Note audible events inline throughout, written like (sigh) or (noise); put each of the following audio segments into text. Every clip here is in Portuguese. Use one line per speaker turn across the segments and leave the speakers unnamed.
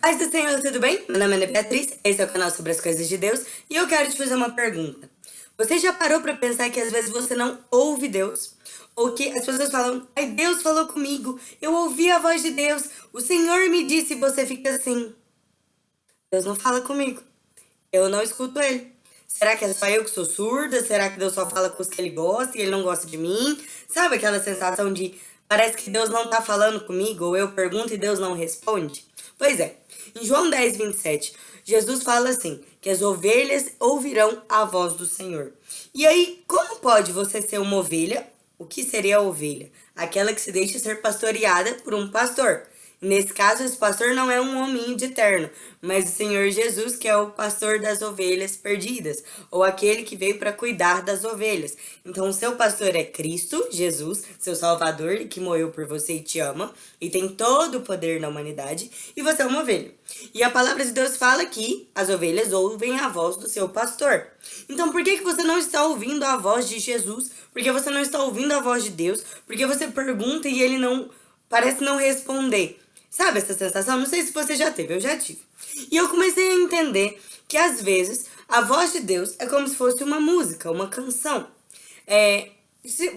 Paz do Senhor, tudo bem? Meu nome é Beatriz, esse é o canal sobre as coisas de Deus e eu quero te fazer uma pergunta. Você já parou para pensar que às vezes você não ouve Deus? Ou que as pessoas falam, ai Deus falou comigo, eu ouvi a voz de Deus, o Senhor me disse e você fica assim. Deus não fala comigo, eu não escuto Ele. Será que é só eu que sou surda? Será que Deus só fala com os que Ele gosta e Ele não gosta de mim? Sabe aquela sensação de parece que Deus não tá falando comigo, ou eu pergunto e Deus não responde? Pois é, em João 10, 27, Jesus fala assim, que as ovelhas ouvirão a voz do Senhor. E aí, como pode você ser uma ovelha? O que seria a ovelha? Aquela que se deixa ser pastoreada por um pastor. Nesse caso, esse pastor não é um homem de terno, mas o Senhor Jesus, que é o pastor das ovelhas perdidas, ou aquele que veio para cuidar das ovelhas. Então, o seu pastor é Cristo, Jesus, seu Salvador, que morreu por você e te ama, e tem todo o poder na humanidade, e você é uma ovelha. E a palavra de Deus fala que as ovelhas ouvem a voz do seu pastor. Então, por que, que você não está ouvindo a voz de Jesus? Por que você não está ouvindo a voz de Deus? Porque você pergunta e ele não parece não responder. Sabe essa sensação? Não sei se você já teve, eu já tive. E eu comecei a entender que às vezes a voz de Deus é como se fosse uma música, uma canção. É,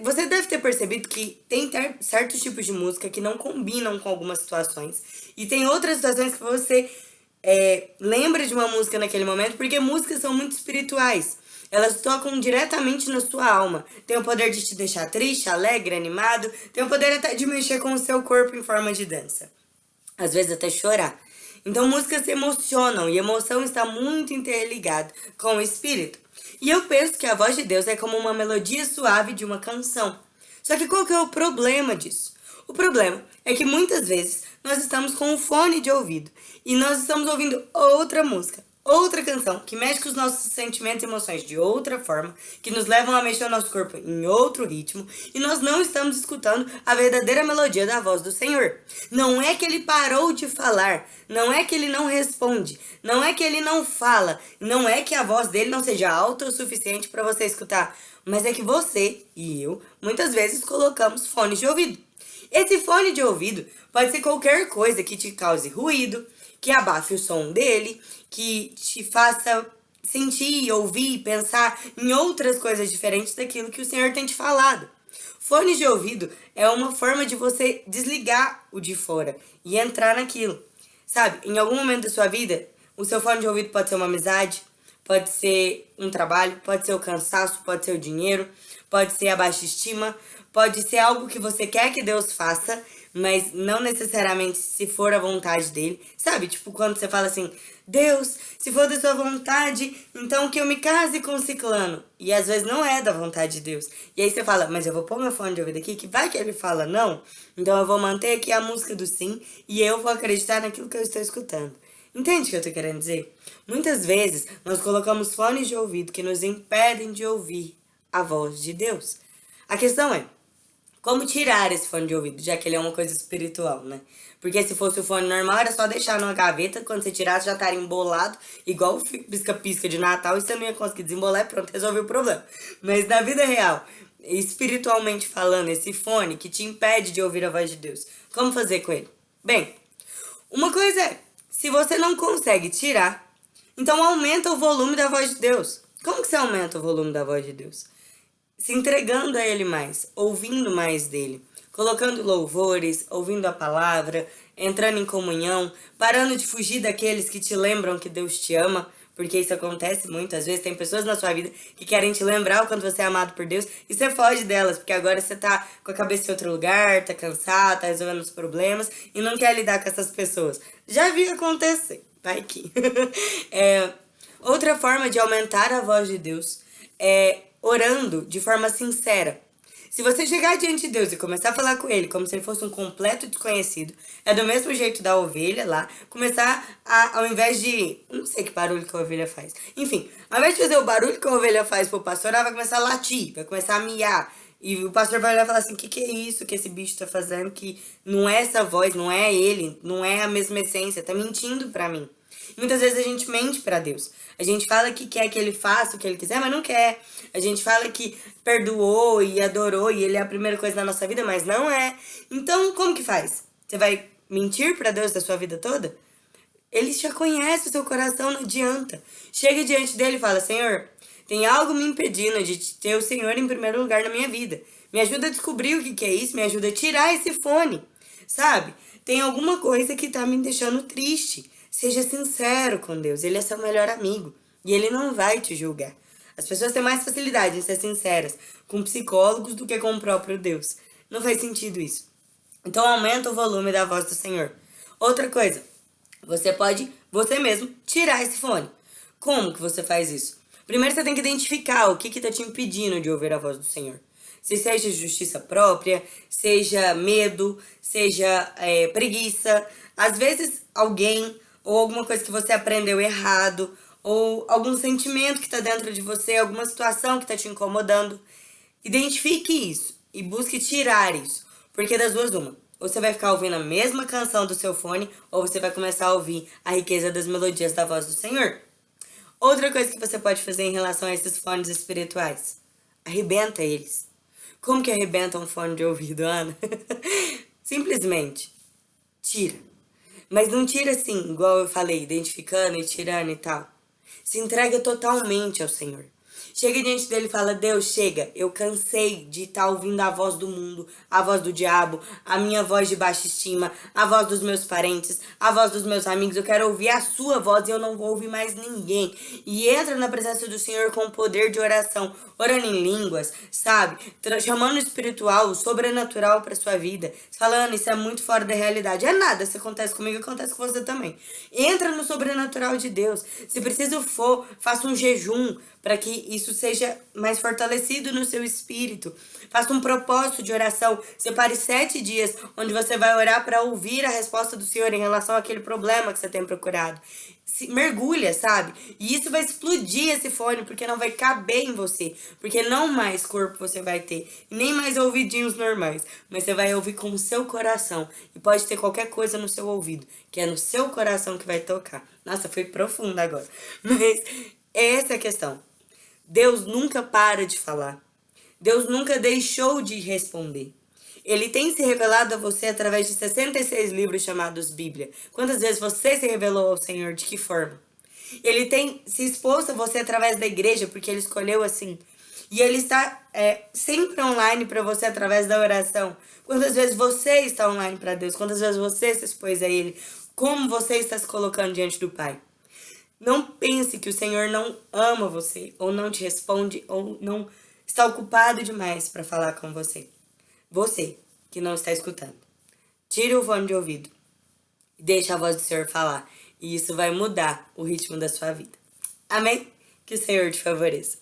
você deve ter percebido que tem certos tipos de música que não combinam com algumas situações. E tem outras situações que você é, lembra de uma música naquele momento, porque músicas são muito espirituais. Elas tocam diretamente na sua alma. Tem o poder de te deixar triste, alegre, animado. Tem o poder até de mexer com o seu corpo em forma de dança às vezes até chorar. Então músicas emocionam e emoção está muito interligada com o espírito. E eu penso que a voz de Deus é como uma melodia suave de uma canção. Só que qual que é o problema disso? O problema é que muitas vezes nós estamos com um fone de ouvido e nós estamos ouvindo outra música outra canção que mexe com os nossos sentimentos e emoções de outra forma, que nos levam a mexer o nosso corpo em outro ritmo, e nós não estamos escutando a verdadeira melodia da voz do Senhor. Não é que ele parou de falar, não é que ele não responde, não é que ele não fala, não é que a voz dele não seja alta o suficiente para você escutar, mas é que você e eu muitas vezes colocamos fones de ouvido. Esse fone de ouvido pode ser qualquer coisa que te cause ruído, que abafe o som dele, que te faça sentir, ouvir, pensar em outras coisas diferentes daquilo que o Senhor tem te falado. Fone de ouvido é uma forma de você desligar o de fora e entrar naquilo. Sabe, em algum momento da sua vida, o seu fone de ouvido pode ser uma amizade, pode ser um trabalho, pode ser o cansaço, pode ser o dinheiro, pode ser a baixa estima, pode ser algo que você quer que Deus faça mas não necessariamente se for a vontade dele. Sabe, tipo, quando você fala assim, Deus, se for da sua vontade, então que eu me case com o ciclano. E às vezes não é da vontade de Deus. E aí você fala, mas eu vou pôr meu fone de ouvido aqui, que vai que ele fala não. Então eu vou manter aqui a música do sim e eu vou acreditar naquilo que eu estou escutando. Entende o que eu tô querendo dizer? Muitas vezes nós colocamos fones de ouvido que nos impedem de ouvir a voz de Deus. A questão é, como tirar esse fone de ouvido, já que ele é uma coisa espiritual, né? Porque se fosse o fone normal, era só deixar numa gaveta, quando você tirasse já estaria embolado, igual o pisca-pisca de Natal, e você não ia conseguir desembolar e pronto, resolveu o problema. Mas na vida real, espiritualmente falando, esse fone que te impede de ouvir a voz de Deus, como fazer com ele? Bem, uma coisa é, se você não consegue tirar, então aumenta o volume da voz de Deus. Como que você aumenta o volume da voz de Deus? Se entregando a Ele mais, ouvindo mais dele, colocando louvores, ouvindo a palavra, entrando em comunhão, parando de fugir daqueles que te lembram que Deus te ama, porque isso acontece muitas vezes, tem pessoas na sua vida que querem te lembrar o quanto você é amado por Deus, e você foge delas, porque agora você tá com a cabeça em outro lugar, tá cansado, tá resolvendo os problemas, e não quer lidar com essas pessoas. Já vi acontecer, vai que. (laughs) é, outra forma de aumentar a voz de Deus é orando de forma sincera. Se você chegar diante de Deus e começar a falar com Ele como se ele fosse um completo desconhecido, é do mesmo jeito da ovelha lá, começar a, ao invés de... Não sei que barulho que a ovelha faz. Enfim, ao invés de fazer o barulho que a ovelha faz pro pastor, ela vai começar a latir, vai começar a miar. E o pastor vai olhar e falar assim, o que, que é isso que esse bicho tá fazendo? Que não é essa voz, não é ele, não é a mesma essência, tá mentindo pra mim. Muitas vezes a gente mente para Deus. A gente fala que quer que ele faça o que ele quiser, mas não quer. A gente fala que perdoou e adorou e ele é a primeira coisa na nossa vida, mas não é. Então, como que faz? Você vai mentir para Deus da sua vida toda? Ele já conhece o seu coração, não adianta. Chega diante dele e fala, Senhor, tem algo me impedindo de ter o Senhor em primeiro lugar na minha vida. Me ajuda a descobrir o que, que é isso, me ajuda a tirar esse fone, sabe? Tem alguma coisa que tá me deixando triste. Seja sincero com Deus, Ele é seu melhor amigo e Ele não vai te julgar. As pessoas têm mais facilidade em ser sinceras com psicólogos do que com o próprio Deus. Não faz sentido isso. Então aumenta o volume da voz do Senhor. Outra coisa, você pode, você mesmo, tirar esse fone. Como que você faz isso? Primeiro você tem que identificar o que está te impedindo de ouvir a voz do Senhor. Se seja justiça própria, seja medo, seja é, preguiça. Às vezes alguém ou alguma coisa que você aprendeu errado, ou algum sentimento que está dentro de você, alguma situação que está te incomodando. Identifique isso e busque tirar isso. Porque das duas, uma. Você vai ficar ouvindo a mesma canção do seu fone, ou você vai começar a ouvir a riqueza das melodias da voz do Senhor. Outra coisa que você pode fazer em relação a esses fones espirituais. Arrebenta eles. Como que arrebenta um fone de ouvido, Ana? (laughs) Simplesmente tira. Mas não tira assim, igual eu falei, identificando e tirando e tal. Se entrega totalmente ao Senhor. Chega diante dele e fala, Deus, chega, eu cansei de estar tá ouvindo a voz do mundo, a voz do diabo, a minha voz de baixa estima, a voz dos meus parentes, a voz dos meus amigos, eu quero ouvir a sua voz e eu não vou ouvir mais ninguém. E entra na presença do Senhor com o poder de oração, orando em línguas, sabe? Chamando o espiritual, o sobrenatural para sua vida, falando, isso é muito fora da realidade. É nada, se acontece comigo, acontece com você também. Entra no sobrenatural de Deus. Se preciso for, faça um jejum, para que isso seja mais fortalecido no seu espírito. Faça um propósito de oração. Separe sete dias onde você vai orar para ouvir a resposta do Senhor em relação àquele problema que você tem procurado. Se, mergulha, sabe? E isso vai explodir esse fone, porque não vai caber em você. Porque não mais corpo você vai ter, nem mais ouvidinhos normais. Mas você vai ouvir com o seu coração. E pode ter qualquer coisa no seu ouvido, que é no seu coração que vai tocar. Nossa, foi profundo agora. (laughs) Mas essa é a questão. Deus nunca para de falar. Deus nunca deixou de responder. Ele tem se revelado a você através de 66 livros chamados Bíblia. Quantas vezes você se revelou ao Senhor? De que forma? Ele tem se exposto a você através da igreja, porque ele escolheu assim. E ele está é, sempre online para você através da oração. Quantas vezes você está online para Deus? Quantas vezes você se expôs a Ele? Como você está se colocando diante do Pai? Não pense que o Senhor não ama você, ou não te responde, ou não está ocupado demais para falar com você. Você, que não está escutando. Tire o fone de ouvido e deixe a voz do Senhor falar. E isso vai mudar o ritmo da sua vida. Amém? Que o Senhor te favoreça.